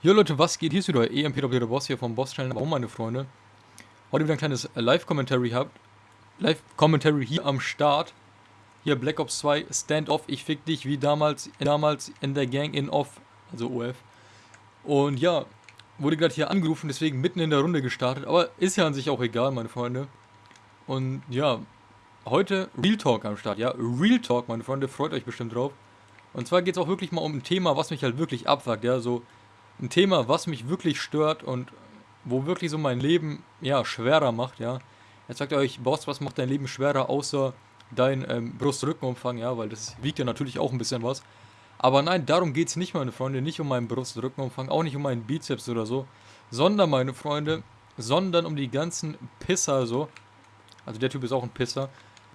Jo Leute, was geht? Hier ist wieder EMPW der Boss hier vom Boss Channel. Warum meine Freunde? Heute wieder ein kleines Live-Commentary habt. Live-Commentary hier am Start. Hier Black Ops 2 Stand-Off. Ich fick dich wie damals, damals in der Gang in Off, also OF. Und ja, wurde gerade hier angerufen, deswegen mitten in der Runde gestartet. Aber ist ja an sich auch egal, meine Freunde. Und ja, heute Real Talk am Start. Ja, Real Talk, meine Freunde. Freut euch bestimmt drauf. Und zwar geht es auch wirklich mal um ein Thema, was mich halt wirklich abfuckt. Ja, so ein Thema, was mich wirklich stört und wo wirklich so mein Leben, ja, schwerer macht, ja. Jetzt sagt ihr euch, Boss, was macht dein Leben schwerer, außer dein ähm, Brust-Rückenumfang, ja, weil das wiegt ja natürlich auch ein bisschen was. Aber nein, darum geht es nicht, meine Freunde, nicht um meinen Brust-Rückenumfang, auch nicht um meinen Bizeps oder so, sondern, meine Freunde, sondern um die ganzen Pisser so. Also der Typ ist auch ein Pisser,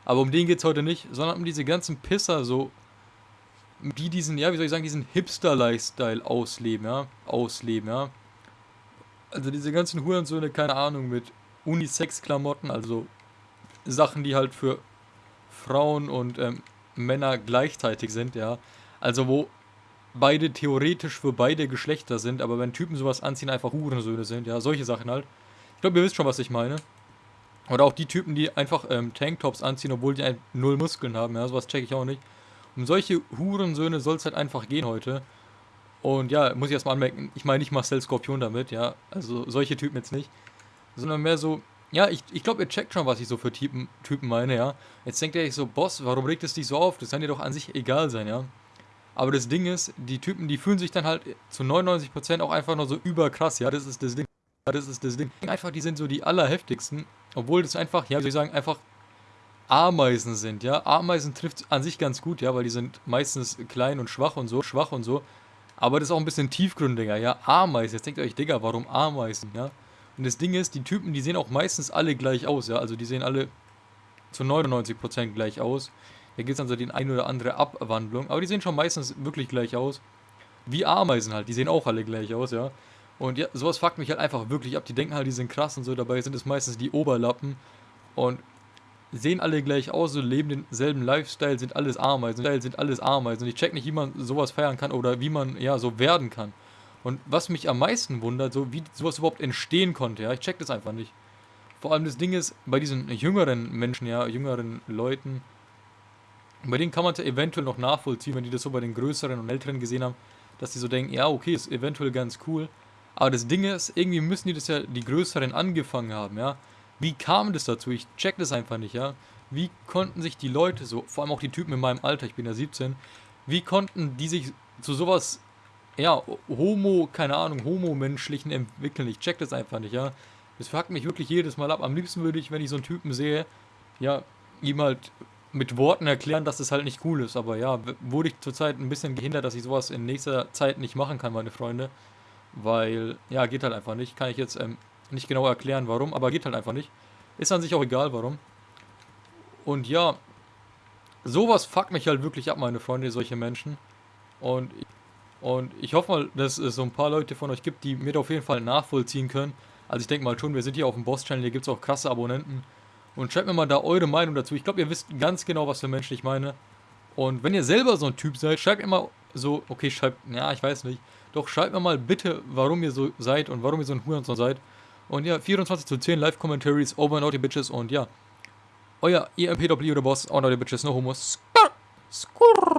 aber um den geht es heute nicht, sondern um diese ganzen Pisser so, die diesen, ja, wie soll ich sagen, diesen Hipster-Lifestyle ausleben, ja, ausleben, ja. Also diese ganzen Hurensöhne, keine Ahnung, mit Unisex-Klamotten, also Sachen, die halt für Frauen und ähm, Männer gleichzeitig sind, ja. Also wo beide theoretisch für beide Geschlechter sind, aber wenn Typen sowas anziehen, einfach Hurensöhne sind, ja, solche Sachen halt. Ich glaube, ihr wisst schon, was ich meine. Oder auch die Typen, die einfach ähm, Tanktops anziehen, obwohl die null Muskeln haben, ja, sowas checke ich auch nicht. Um solche Hurensöhne soll es halt einfach gehen heute. Und ja, muss ich erstmal anmerken, ich meine nicht Marcel Skorpion damit, ja. Also solche Typen jetzt nicht. Sondern mehr so, ja, ich, ich glaube, ihr checkt schon, was ich so für Typen, Typen meine, ja. Jetzt denkt ihr euch so, Boss, warum regt es dich so auf? Das kann dir doch an sich egal sein, ja. Aber das Ding ist, die Typen, die fühlen sich dann halt zu 99% auch einfach nur so überkrass, ja. Das ist das Ding. Ja, das ist das Ding. Einfach, die sind so die allerheftigsten. Obwohl das einfach, ja, wie soll ich sagen, einfach Ameisen sind, ja. Ameisen trifft an sich ganz gut, ja, weil die sind meistens klein und schwach und so, schwach und so. Aber das ist auch ein bisschen tiefgründiger, ja. Ameisen, jetzt denkt ihr euch, Digga, warum Ameisen, ja. Und das Ding ist, die Typen, die sehen auch meistens alle gleich aus, ja. Also die sehen alle zu 99% gleich aus. Da gibt es dann so die eine oder andere Abwandlung, aber die sehen schon meistens wirklich gleich aus. Wie Ameisen halt, die sehen auch alle gleich aus, ja. Und ja, sowas fuckt mich halt einfach wirklich ab. Die denken halt, die sind krass und so, dabei sind es meistens die Oberlappen. Und sehen alle gleich aus, leben denselben Lifestyle, sind alles Ameisen, sind alles Ameisen. Und ich check nicht, wie man sowas feiern kann oder wie man ja so werden kann. Und was mich am meisten wundert, so wie sowas überhaupt entstehen konnte, ja, ich check das einfach nicht. Vor allem das Ding ist, bei diesen jüngeren Menschen, ja, jüngeren Leuten, bei denen kann man es ja eventuell noch nachvollziehen, wenn die das so bei den größeren und älteren gesehen haben, dass die so denken, ja, okay, ist eventuell ganz cool. Aber das Ding ist, irgendwie müssen die das ja die größeren angefangen haben, ja. Wie kam das dazu? Ich check das einfach nicht, ja. Wie konnten sich die Leute so, vor allem auch die Typen in meinem Alter, ich bin ja 17, wie konnten die sich zu sowas, ja, homo, keine Ahnung, homo-menschlichen entwickeln? Ich check das einfach nicht, ja. Das fuckt mich wirklich jedes Mal ab. Am liebsten würde ich, wenn ich so einen Typen sehe, ja, ihm halt mit Worten erklären, dass das halt nicht cool ist. Aber ja, wurde ich zurzeit ein bisschen gehindert, dass ich sowas in nächster Zeit nicht machen kann, meine Freunde. Weil, ja, geht halt einfach nicht. Kann ich jetzt ähm, nicht genau erklären, warum, aber geht halt einfach nicht. Ist an sich auch egal, warum. Und ja, sowas fuckt mich halt wirklich ab, meine Freunde, solche Menschen. Und, und ich hoffe mal, dass es so ein paar Leute von euch gibt, die mir auf jeden Fall nachvollziehen können. Also ich denke mal schon, wir sind hier auf dem Boss-Channel, hier gibt es auch krasse Abonnenten. Und schreibt mir mal da eure Meinung dazu. Ich glaube, ihr wisst ganz genau, was für Menschen ich meine. Und wenn ihr selber so ein Typ seid, schreibt mal so, okay, schreibt, ja, ich weiß nicht. Doch schreibt mir mal bitte, warum ihr so seid und warum ihr so ein Hurensohn seid. Und ja, 24 zu 10 Live-Commentaries, over out, Bitches. Und ja, euer EMPW, der Boss, out, die Bitches, no homos. Skurr, skurr.